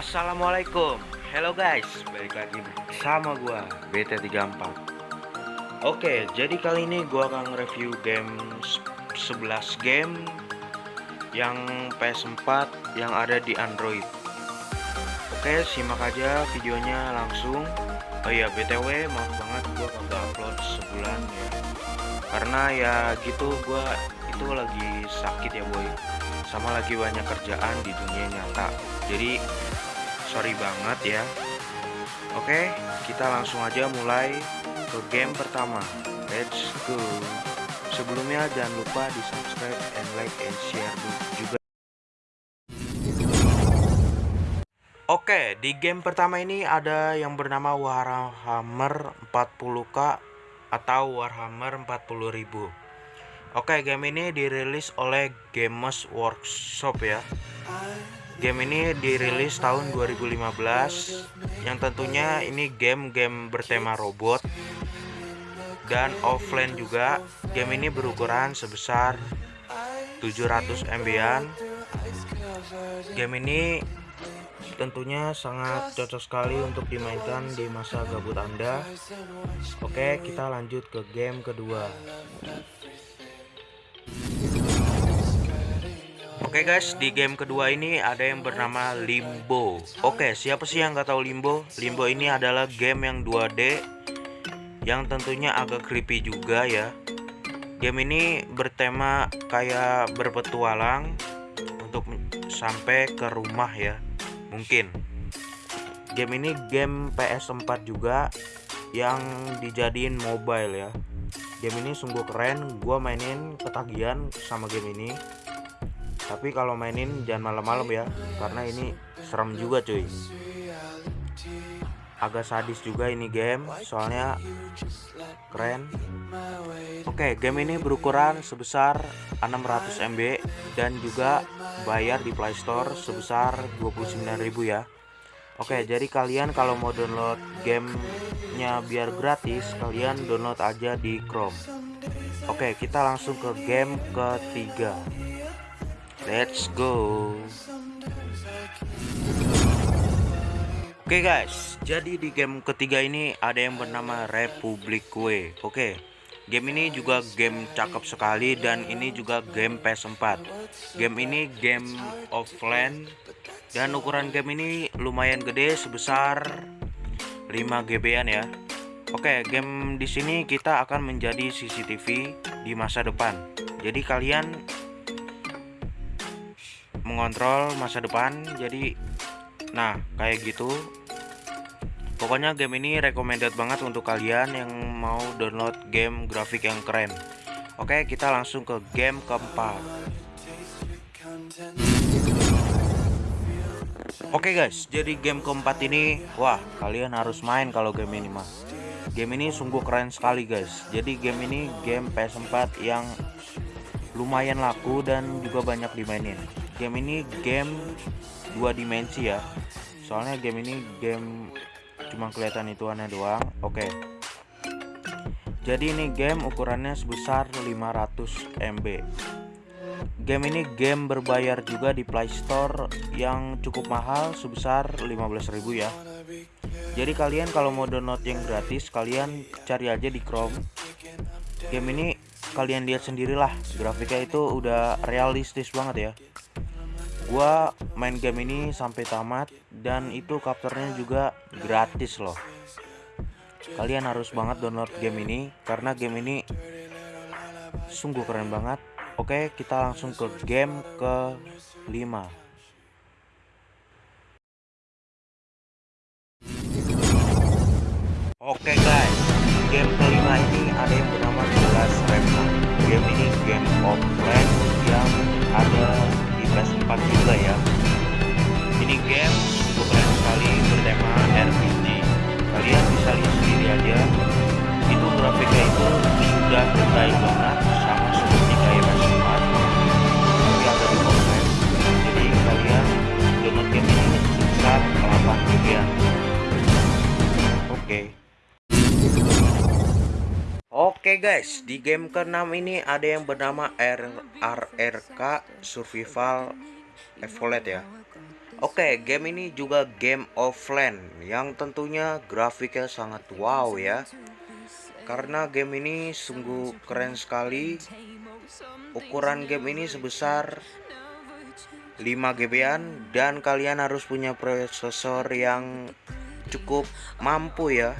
Assalamualaikum. Hello guys. Balik lagi sama gua BT34 Oke jadi kali ini gua akan review game 11 game Yang PS4 yang ada di Android. Oke simak aja videonya langsung. Oh iya BTW maaf banget gua kagak upload sebulan ya. Karena ya gitu gua itu lagi sakit ya boy. Sama lagi banyak kerjaan di dunia nyata. Jadi sorry banget ya. Oke kita langsung aja mulai ke game pertama. Let's go. Sebelumnya jangan lupa di subscribe and like and share juga. Oke di game pertama ini ada yang bernama Warhammer 40k atau Warhammer 40000 Oke game ini dirilis oleh Games Workshop ya Game ini dirilis tahun 2015 yang tentunya ini game-game bertema robot dan offline juga. Game ini berukuran sebesar 700 MB-an. Game ini tentunya sangat cocok sekali untuk dimainkan di masa gabut Anda. Oke, kita lanjut ke game kedua. Oke guys, di game kedua ini ada yang bernama Limbo. Oke, siapa sih yang nggak tahu Limbo? Limbo ini adalah game yang 2D yang tentunya agak creepy juga ya. Game ini bertema kayak berpetualang untuk sampai ke rumah ya. Mungkin. Game ini game PS4 juga yang dijadiin mobile ya. Game ini sungguh keren, gua mainin ketagihan sama game ini tapi kalau mainin jangan malam-malam ya karena ini serem juga cuy. Agak sadis juga ini game soalnya keren. Oke game ini berukuran sebesar 600 MB dan juga bayar di Playstore sebesar 29.000 ya. Oke jadi kalian kalau mau download gamenya biar gratis kalian download aja di Chrome. Oke kita langsung ke game ketiga Let's go. Oke okay guys, jadi di game ketiga ini ada yang bernama Republic Way. Oke, okay. game ini juga game cakep sekali dan ini juga game PS4. Game ini game offline dan ukuran game ini lumayan gede sebesar 5 GB-an ya. Oke, okay, game di sini kita akan menjadi CCTV di masa depan. Jadi kalian mengontrol masa depan jadi nah kayak gitu pokoknya game ini recommended banget untuk kalian yang mau download game grafik yang keren oke kita langsung ke game keempat Oke guys, jadi game keempat ini, wah kalian harus main kalau game ini mah. Game ini sungguh keren sekali guys. Jadi game ini game PS4 yang lumayan laku dan juga banyak dimainin game ini game dua dimensi ya. Soalnya game ini game cuma kelihatan itu aneh doang. Oke. Jadi ini game ukurannya sebesar 500 MB game ini game berbayar juga di Playstore yang cukup mahal sebesar 15.000 ya. Jadi kalian kalau mau download yang gratis kalian cari aja di Chrome. Game ini kalian lihat sendirilah grafiknya itu udah realistis banget ya gua main game ini sampai tamat dan itu kapternya juga gratis loh. Kalian harus banget download game ini karena game ini sungguh keren banget. Oke kita langsung ke game ke 5 Oke guys, game kelima ini ada yang bernama Jelas Remna. Game ini game offline PS4 juga ya. Ini game cukup keren sekali bertema RPG kalian bisa lihat sendiri aja. Itu grafiknya itu sudah detail banget sama seperti kayak PS4 tapi agak di offline jadi kalian download game ini sebesar 8 GB ya oke. Oke guys, di game ke-6 ini ada yang bernama RRK Survival Evolved ya. Oke, game ini juga game offline yang tentunya grafiknya sangat wow ya. Karena game ini sungguh keren sekali. Ukuran game ini sebesar 5 GB-an dan kalian harus punya prosesor yang cukup mampu ya.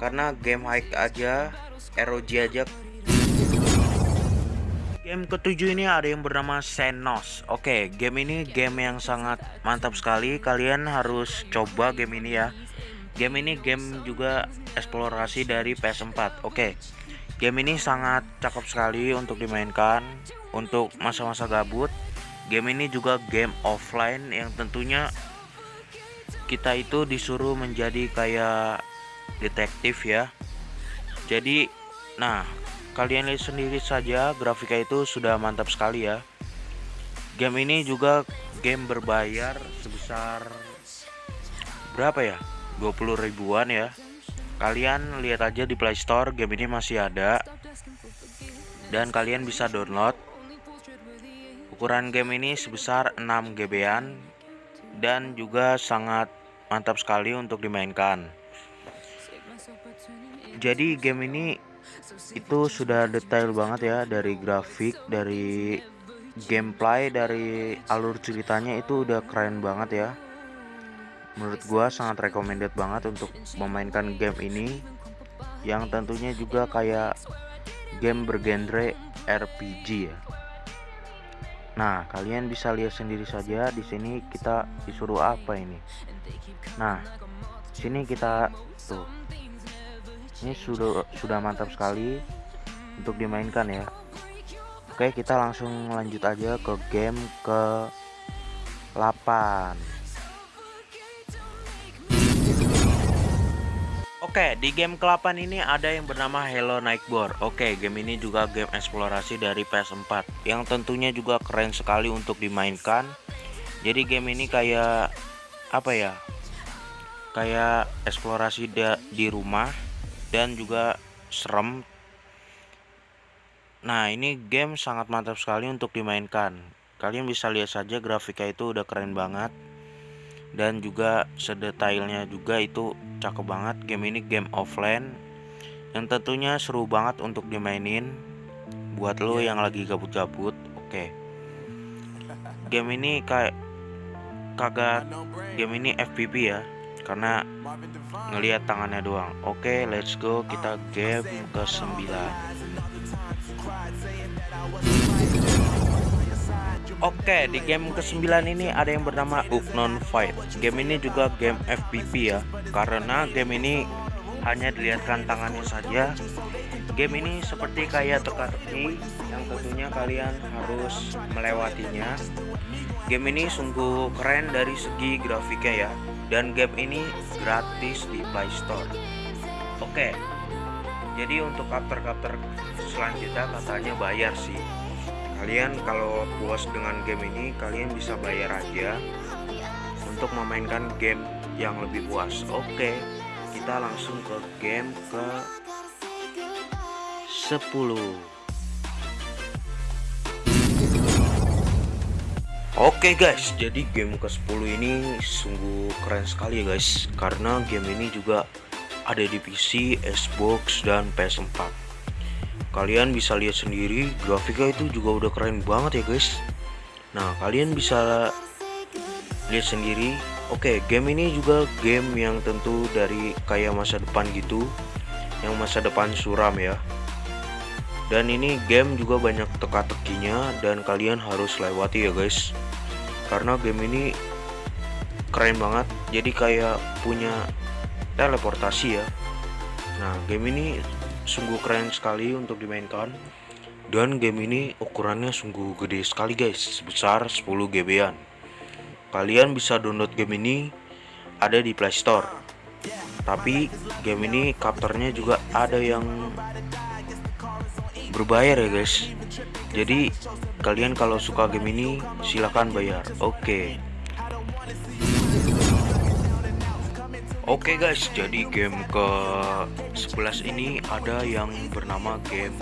Karena game high aja, ROG aja Game ketujuh ini ada yang bernama Senos. Oke, game ini game yang sangat mantap sekali. Kalian harus coba game ini ya. Game ini game juga eksplorasi dari PS4. Oke. Game ini sangat cakep sekali untuk dimainkan untuk masa-masa gabut. Game ini juga game offline yang tentunya kita itu disuruh menjadi kayak detektif ya. Jadi, nah Kalian lihat sendiri saja grafiknya itu sudah mantap sekali ya. Game ini juga game berbayar sebesar berapa ya? 20 ribuan ya. Kalian lihat aja di Play Store game ini masih ada. Dan kalian bisa download. Ukuran game ini sebesar 6 GB-an dan juga sangat mantap sekali untuk dimainkan. Jadi game ini itu sudah detail banget ya dari grafik dari gameplay dari alur ceritanya itu udah keren banget ya menurut gua sangat recommended banget untuk memainkan game ini yang tentunya juga kayak game bergenre RPG ya Nah, kalian bisa lihat sendiri saja di sini kita disuruh apa ini. Nah, sini kita tuh ini sudah sudah mantap sekali untuk dimainkan ya. Oke kita langsung lanjut aja ke game ke 8 Oke di game ke-8 ini ada yang bernama Hello Nightboard Oke game ini juga game eksplorasi dari PS4 Yang tentunya juga keren sekali untuk dimainkan. Jadi game ini kayak Apa ya Kayak eksplorasi di rumah dan juga serem. Nah ini game sangat mantap sekali untuk dimainkan. Kalian bisa lihat saja grafiknya itu udah keren banget. Dan juga sedetailnya juga itu cakep banget. Game ini game offline. Yang tentunya seru banget untuk dimainin. Buat lo yang lagi gabut-gabut Oke. Game ini kayak Kagak Game ini FPP ya karena ngelihat tangannya doang oke okay, let's go kita game ke 9 Oke, di game ke-9 ini ada yang bernama Unknown Fight. Game ini juga game FPP ya, karena game ini hanya dilihatkan tangannya saja. Game ini seperti kayak teka-teki yang tentunya kalian harus melewatinya. Game ini sungguh keren dari segi grafiknya ya dan game ini gratis di Play Store. Oke. Jadi untuk kapter-kapter selanjutnya katanya bayar sih. Kalian kalau puas dengan game ini kalian bisa bayar aja untuk memainkan game yang lebih puas. Oke. Kita langsung ke game ke 10. Oke okay guys, jadi game ke-10 ini sungguh keren sekali ya guys. Karena game ini juga ada di PC, Xbox, dan PS4 Kalian bisa lihat sendiri, grafiknya itu juga udah keren banget ya guys. Nah, kalian bisa lihat sendiri. Oke, okay, game ini juga game yang tentu dari kayak masa depan gitu. Yang masa depan suram ya dan ini game juga banyak teka-tekinya dan kalian harus lewati ya guys. Karena game ini keren banget. Jadi kayak punya teleportasi ya. Nah game ini sungguh keren sekali untuk dimainkan. Dan game ini ukurannya sungguh gede sekali guys. Sebesar 10 GB an kalian bisa download game ini ada di playstore tapi game ini kapternya juga ada yang berbayar ya guys jadi kalian kalau suka game ini silahkan bayar oke okay. Oke okay guys, jadi game ke 11 ini ada yang bernama game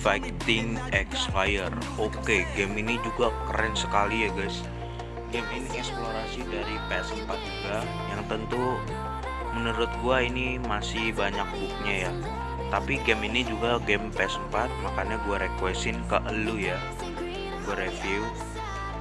Fighting Expire. Oke, okay, game ini juga keren sekali ya guys. game ini eksplorasi dari PS4 juga yang tentu menurut gua ini masih banyak bugnya ya tapi game ini juga game PS4 makanya gua requestin ke elu ya. Gua review.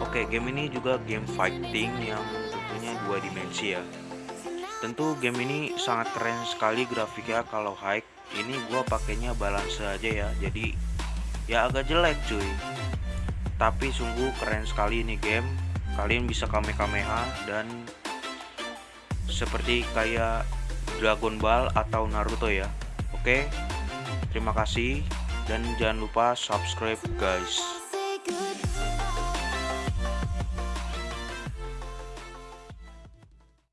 Oke game ini juga game fighting yang tentunya dua dimensi ya. Tentu game ini sangat keren sekali grafiknya kalau high. Ini gua pakainya balance aja ya jadi ya agak jelek cuy. Tapi sungguh keren sekali ini game. Kalian bisa kamehameha dan seperti kayak Dragon Ball atau Naruto ya oke terima kasih dan jangan lupa subscribe guys